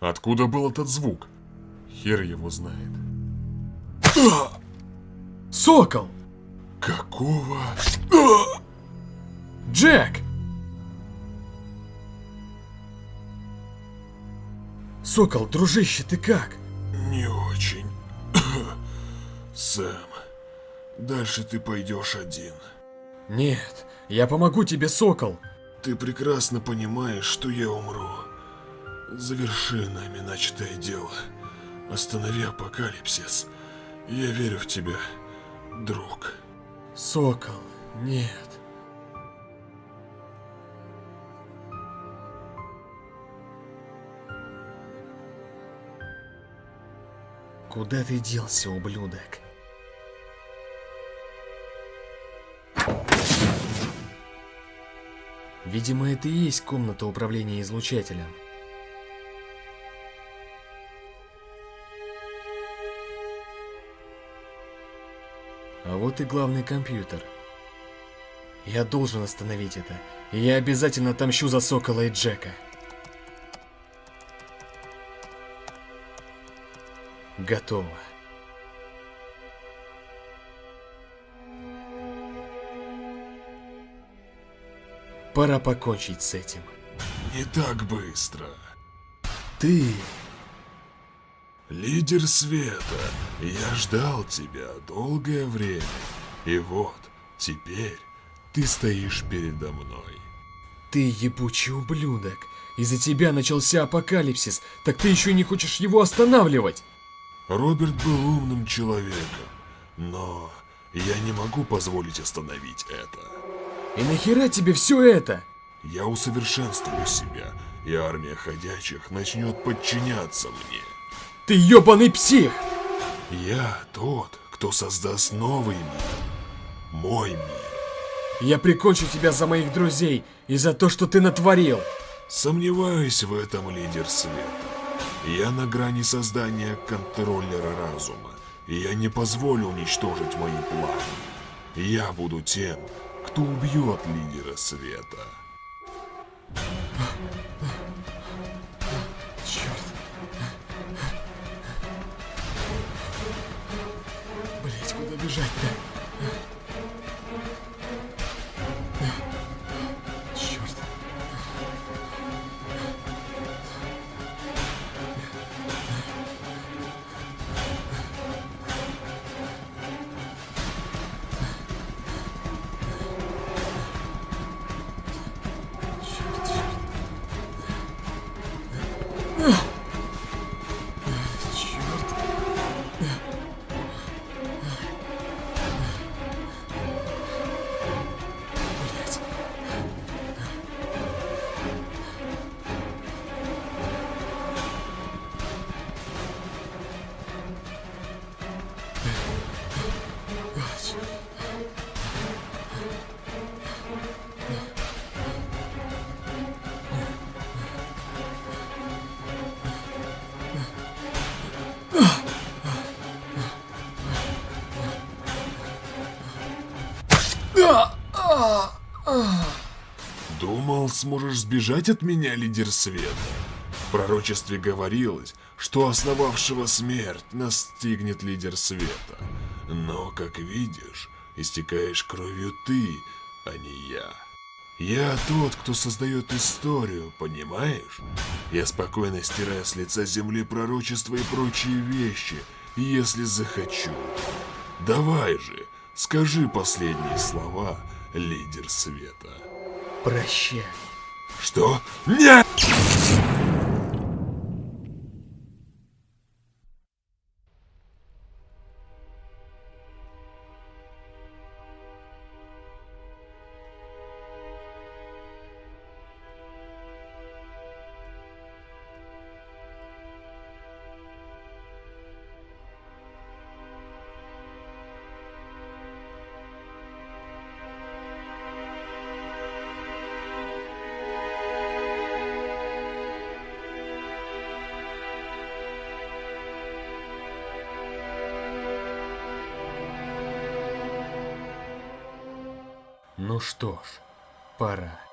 Откуда был этот звук? Хер его знает. Сокол! Какого? Джек! Сокол, дружище, ты как? Не очень. Сэм, дальше ты пойдешь один. Нет, я помогу тебе, Сокол. Ты прекрасно понимаешь, что я умру. Заверши нами начатое дело. Останови апокалипсис. Я верю в тебя, друг. Сокол, нет. Куда ты делся, ублюдок? Видимо, это и есть комната управления излучателем. Вот и главный компьютер. Я должен остановить это. И я обязательно отомщу за Сокола и Джека. Готово. Пора покончить с этим. Не так быстро. Ты... Лидер света, я ждал тебя долгое время. И вот, теперь ты стоишь передо мной. Ты ебучий ублюдок. Из-за тебя начался апокалипсис, так ты еще не хочешь его останавливать. Роберт был умным человеком, но я не могу позволить остановить это. И нахера тебе все это? Я усовершенствую себя, и армия ходячих начнет подчиняться мне. Ты ебаный псих! Я тот, кто создаст новый мир. Мой мир. Я прикончу тебя за моих друзей и за то, что ты натворил. Сомневаюсь в этом, лидер света. Я на грани создания контроллера разума, я не позволю уничтожить мои планы. Я буду тем, кто убьет лидера света. やった。Думал, сможешь сбежать от меня, лидер света? В пророчестве говорилось, что основавшего смерть настигнет лидер света. Но, как видишь, истекаешь кровью ты, а не я. Я тот, кто создает историю, понимаешь? Я спокойно стираю с лица земли пророчества и прочие вещи, если захочу. Давай же, скажи последние слова, лидер света. Прощай. Что? Нет! Ну что ж, пора.